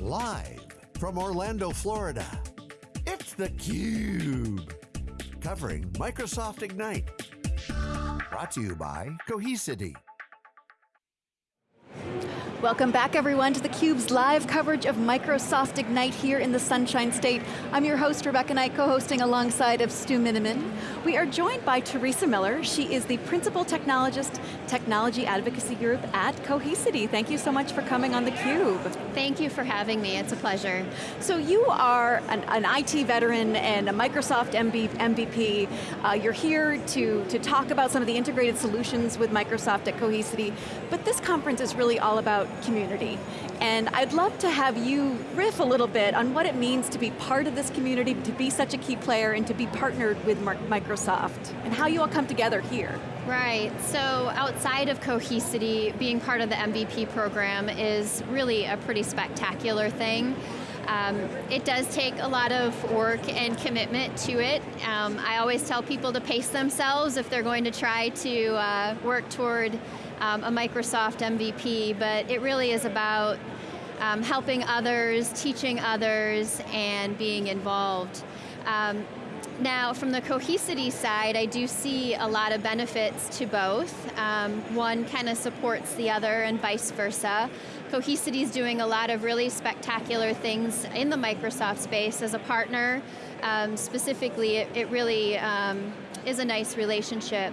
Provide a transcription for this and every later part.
Live from Orlando, Florida, it's theCUBE. Covering Microsoft Ignite. Brought to you by Cohesity. Welcome back everyone to theCUBE's live coverage of Microsoft Ignite here in the Sunshine State. I'm your host, Rebecca Knight, co-hosting alongside of Stu Miniman. We are joined by Teresa Miller. She is the Principal Technologist, Technology Advocacy Group at Cohesity. Thank you so much for coming on theCUBE. Thank you for having me, it's a pleasure. So you are an, an IT veteran and a Microsoft MB, MVP. Uh, you're here to, to talk about some of the integrated solutions with Microsoft at Cohesity, but this conference is really all about community. And I'd love to have you riff a little bit on what it means to be part of this community, to be such a key player, and to be partnered with Microsoft, and how you all come together here. Right, so outside of Cohesity, being part of the MVP program is really a pretty spectacular thing. Um, it does take a lot of work and commitment to it. Um, I always tell people to pace themselves if they're going to try to uh, work toward um, a Microsoft MVP, but it really is about um, helping others, teaching others, and being involved. Um, now, from the Cohesity side, I do see a lot of benefits to both. Um, one kind of supports the other and vice versa. Cohesity is doing a lot of really spectacular things in the Microsoft space as a partner. Um, specifically, it, it really um, is a nice relationship.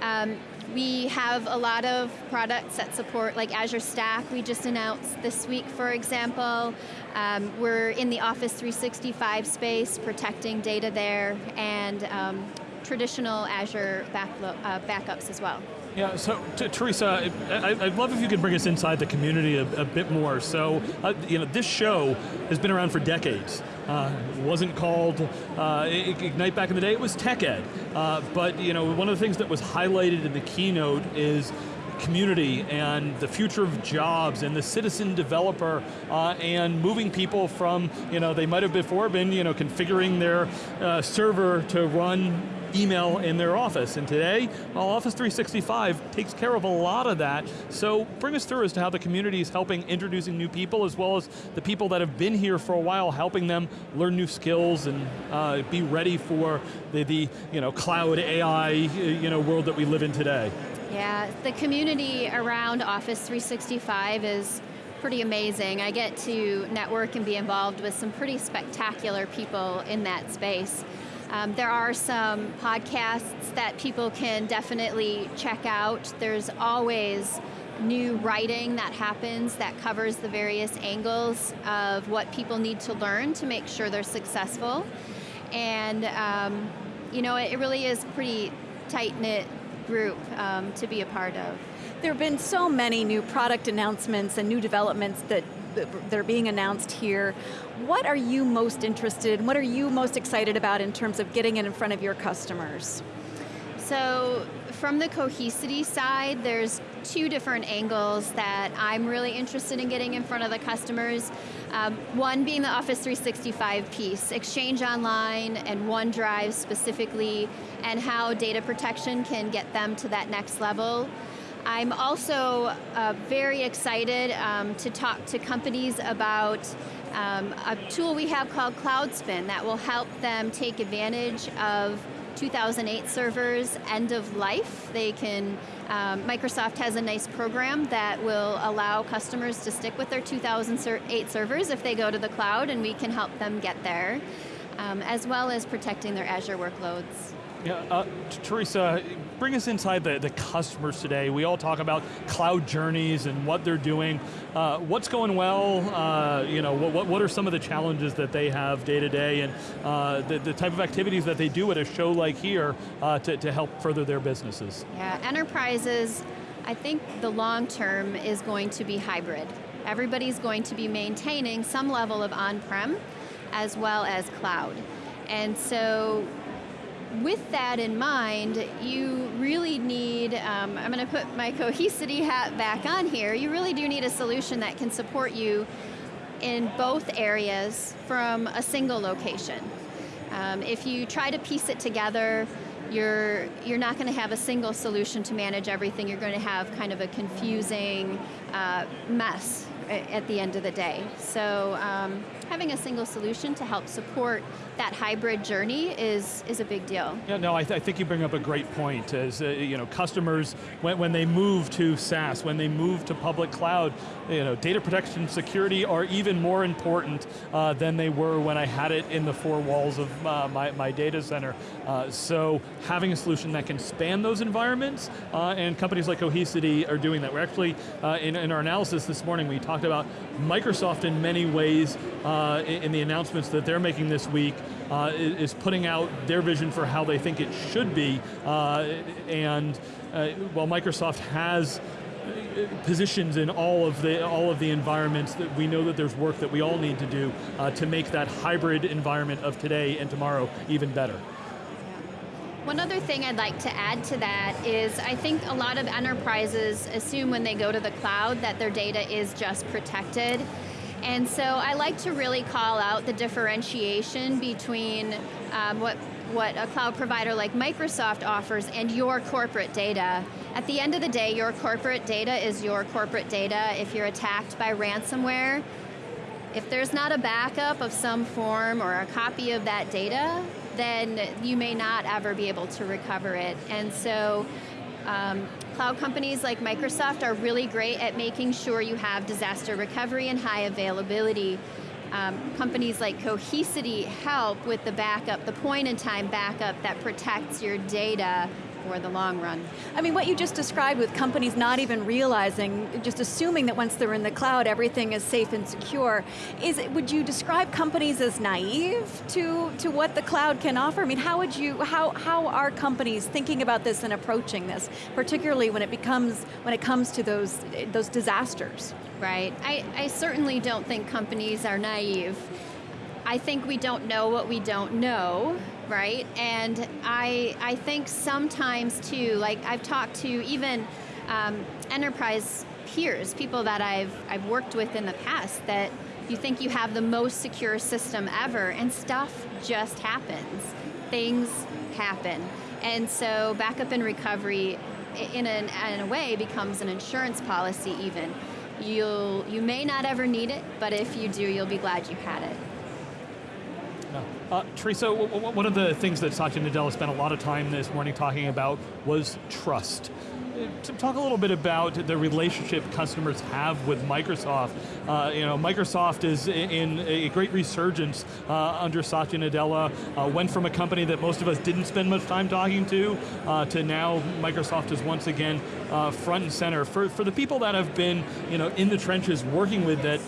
Um, we have a lot of products that support like Azure Stack, we just announced this week, for example. Um, we're in the Office 365 space, protecting data there, and um, traditional Azure uh, backups as well. Yeah, so Teresa, I, would love if you could bring us inside the community a, a bit more. So, uh, you know, this show has been around for decades. Uh, wasn't called uh, Ignite back in the day, it was TechEd. Uh, but, you know, one of the things that was highlighted in the keynote is community and the future of jobs and the citizen developer uh, and moving people from, you know, they might have before been, you know, configuring their uh, server to run email in their office. And today, well, Office 365 takes care of a lot of that. So bring us through as to how the community is helping introducing new people as well as the people that have been here for a while, helping them learn new skills and uh, be ready for the, the you know, cloud AI you know, world that we live in today. Yeah, the community around Office 365 is pretty amazing. I get to network and be involved with some pretty spectacular people in that space. Um, there are some podcasts that people can definitely check out. There's always new writing that happens that covers the various angles of what people need to learn to make sure they're successful. And um, you know, it really is pretty tight-knit group um, to be a part of. There have been so many new product announcements and new developments that they're being announced here. What are you most interested in? What are you most excited about in terms of getting it in front of your customers? So, from the Cohesity side, there's two different angles that I'm really interested in getting in front of the customers. Um, one being the Office 365 piece, Exchange Online and OneDrive specifically, and how data protection can get them to that next level. I'm also uh, very excited um, to talk to companies about um, a tool we have called CloudSpin that will help them take advantage of 2008 servers end of life. They can, um, Microsoft has a nice program that will allow customers to stick with their 2008 servers if they go to the cloud and we can help them get there, um, as well as protecting their Azure workloads. Yeah, uh, Teresa, bring us inside the, the customers today. We all talk about cloud journeys and what they're doing. Uh, what's going well? Uh, you know, what, what are some of the challenges that they have day to day and uh, the, the type of activities that they do at a show like here uh, to, to help further their businesses? Yeah, enterprises, I think the long term is going to be hybrid. Everybody's going to be maintaining some level of on-prem as well as cloud. And so with that in mind, you really need, um, I'm going to put my Cohesity hat back on here, you really do need a solution that can support you in both areas from a single location. Um, if you try to piece it together, you're, you're not going to have a single solution to manage everything, you're going to have kind of a confusing uh, mess at the end of the day. So um, having a single solution to help support that hybrid journey is, is a big deal. Yeah, no, I, th I think you bring up a great point. As uh, you know, customers when, when they move to SaaS, when they move to public cloud, you know, data protection, and security are even more important uh, than they were when I had it in the four walls of uh, my, my data center. Uh, so having a solution that can span those environments, uh, and companies like Cohesity are doing that. We're actually uh, in, in, our analysis this morning, we talked about Microsoft in many ways in, in the announcements that they're making this week uh, is putting out their vision for how they think it should be, uh, and uh, while Microsoft has uh, positions in all of the all of the environments that we know that there's work that we all need to do uh, to make that hybrid environment of today and tomorrow even better. One other thing I'd like to add to that is I think a lot of enterprises assume when they go to the cloud that their data is just protected and so I like to really call out the differentiation between um, what, what a cloud provider like Microsoft offers and your corporate data. At the end of the day, your corporate data is your corporate data. If you're attacked by ransomware, if there's not a backup of some form or a copy of that data, then you may not ever be able to recover it. And so um, cloud companies like Microsoft are really great at making sure you have disaster recovery and high availability. Um, companies like Cohesity help with the backup, the point in time backup that protects your data for the long run. I mean, what you just described with companies not even realizing, just assuming that once they're in the cloud, everything is safe and secure, is it, would you describe companies as naive to, to what the cloud can offer? I mean, how would you, how, how are companies thinking about this and approaching this, particularly when it becomes, when it comes to those, those disasters? Right, I, I certainly don't think companies are naive. I think we don't know what we don't know, right? And I, I think sometimes too, like I've talked to even um, enterprise peers, people that I've, I've worked with in the past that you think you have the most secure system ever and stuff just happens. Things happen. And so backup and recovery in, an, in a way becomes an insurance policy even. You'll, you may not ever need it, but if you do, you'll be glad you had it. Uh, Teresa, one of the things that Satya Nadella spent a lot of time this morning talking about was trust. To talk a little bit about the relationship customers have with Microsoft. Uh, you know, Microsoft is in a great resurgence uh, under Satya Nadella. Uh, went from a company that most of us didn't spend much time talking to, uh, to now Microsoft is once again uh, front and center. For, for the people that have been you know, in the trenches working with that,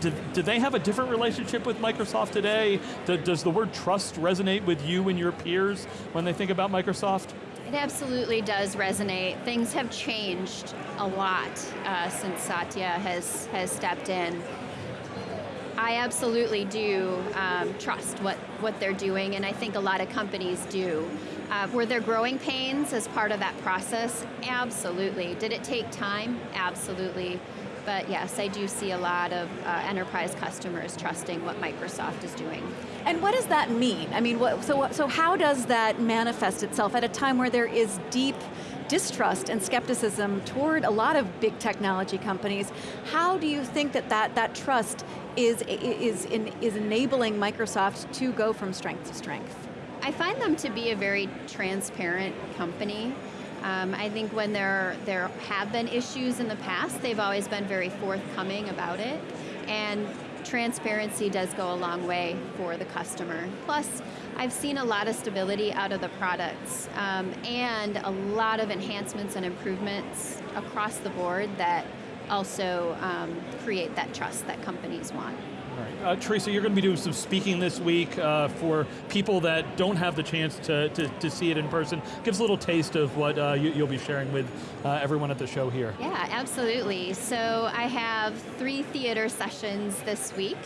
do, do they have a different relationship with Microsoft today? Do, does the word trust resonate with you and your peers when they think about Microsoft? It absolutely does resonate. Things have changed a lot uh, since Satya has, has stepped in. I absolutely do um, trust what, what they're doing, and I think a lot of companies do. Uh, were there growing pains as part of that process? Absolutely. Did it take time? Absolutely. But yes, I do see a lot of uh, enterprise customers trusting what Microsoft is doing. And what does that mean? I mean, what, so, so how does that manifest itself at a time where there is deep distrust and skepticism toward a lot of big technology companies. How do you think that that, that trust is, is, in, is enabling Microsoft to go from strength to strength? I find them to be a very transparent company. Um, I think when there, there have been issues in the past, they've always been very forthcoming about it. And transparency does go a long way for the customer. Plus, I've seen a lot of stability out of the products um, and a lot of enhancements and improvements across the board that also um, create that trust that companies want. Right. Uh, Teresa, you're going to be doing some speaking this week uh, for people that don't have the chance to, to, to, see it in person. Give us a little taste of what uh, you, will be sharing with uh, everyone at the show here. Yeah, absolutely. So I have three theater sessions this week.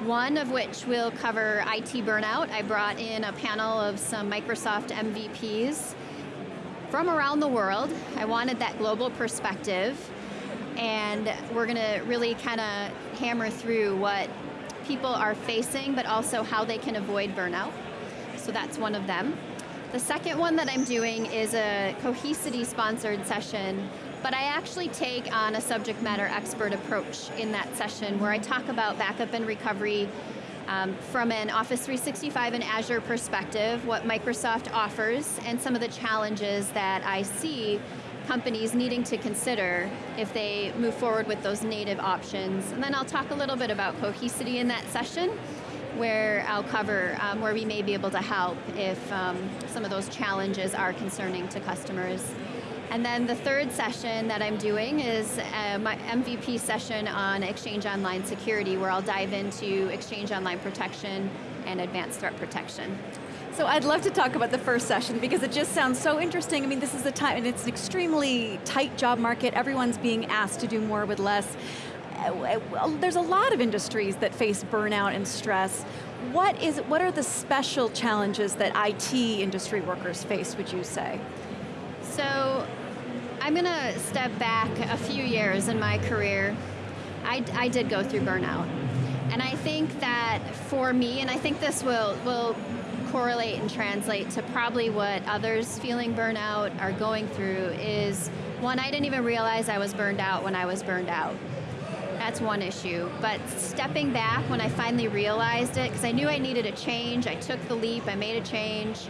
One of which will cover IT burnout. I brought in a panel of some Microsoft MVPs from around the world. I wanted that global perspective and we're going to really kind of hammer through what people are facing, but also how they can avoid burnout. So that's one of them. The second one that I'm doing is a Cohesity sponsored session but I actually take on a subject matter expert approach in that session where I talk about backup and recovery um, from an Office 365 and Azure perspective, what Microsoft offers, and some of the challenges that I see companies needing to consider if they move forward with those native options. And then I'll talk a little bit about Cohesity in that session, where I'll cover um, where we may be able to help if um, some of those challenges are concerning to customers. And then the third session that I'm doing is uh, my MVP session on Exchange Online security, where I'll dive into Exchange Online protection and advanced threat protection. So I'd love to talk about the first session because it just sounds so interesting. I mean, this is a time, and it's an extremely tight job market. Everyone's being asked to do more with less. There's a lot of industries that face burnout and stress. What is? What are the special challenges that IT industry workers face, would you say? So I'm going to step back a few years in my career. I, I did go through burnout. And I think that for me, and I think this will, will correlate and translate to probably what others feeling burnout are going through is one, I didn't even realize I was burned out when I was burned out. That's one issue. But stepping back when I finally realized it, because I knew I needed a change, I took the leap, I made a change.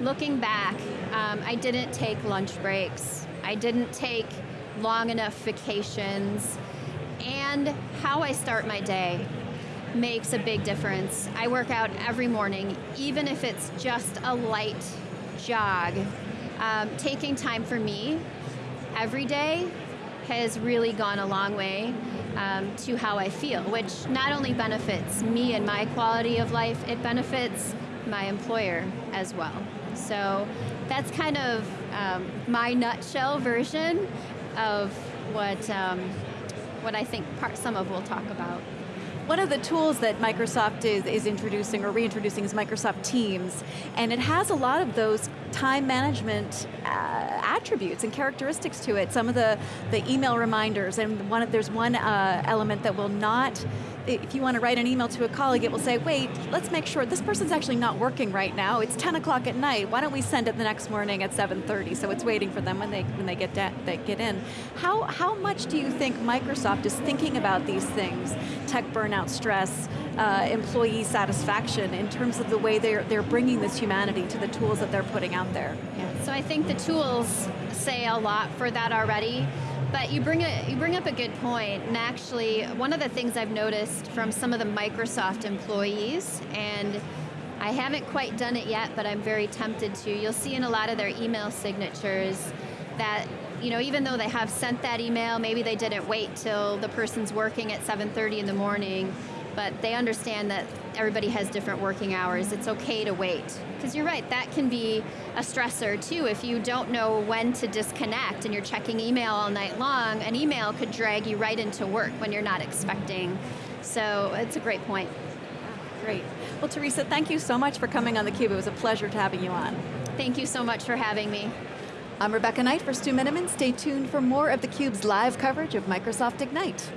Looking back, um, I didn't take lunch breaks. I didn't take long enough vacations, and how I start my day makes a big difference. I work out every morning, even if it's just a light jog. Um, taking time for me every day has really gone a long way um, to how I feel, which not only benefits me and my quality of life, it benefits my employer as well. So that's kind of um, my nutshell version of what, um, what I think part, some of we'll talk about. One of the tools that Microsoft is, is introducing or reintroducing is Microsoft Teams, and it has a lot of those time management uh, attributes and characteristics to it. Some of the, the email reminders, and one of, there's one uh, element that will not if you want to write an email to a colleague, it will say, wait, let's make sure this person's actually not working right now. It's 10 o'clock at night. Why don't we send it the next morning at 7.30? So it's waiting for them when they, when they, get, they get in. How, how much do you think Microsoft is thinking about these things, tech burnout, stress, uh, employee satisfaction, in terms of the way they're, they're bringing this humanity to the tools that they're putting out there? Yeah. So I think the tools say a lot for that already. But you bring, a, you bring up a good point, and actually, one of the things I've noticed from some of the Microsoft employees, and I haven't quite done it yet, but I'm very tempted to, you'll see in a lot of their email signatures that you know, even though they have sent that email, maybe they didn't wait till the person's working at 7.30 in the morning, but they understand that everybody has different working hours. It's okay to wait. Because you're right, that can be a stressor too. If you don't know when to disconnect and you're checking email all night long, an email could drag you right into work when you're not expecting. So it's a great point. Great. Well, Teresa, thank you so much for coming on theCUBE. It was a pleasure to having you on. Thank you so much for having me. I'm Rebecca Knight for Stu Miniman. Stay tuned for more of theCUBE's live coverage of Microsoft Ignite.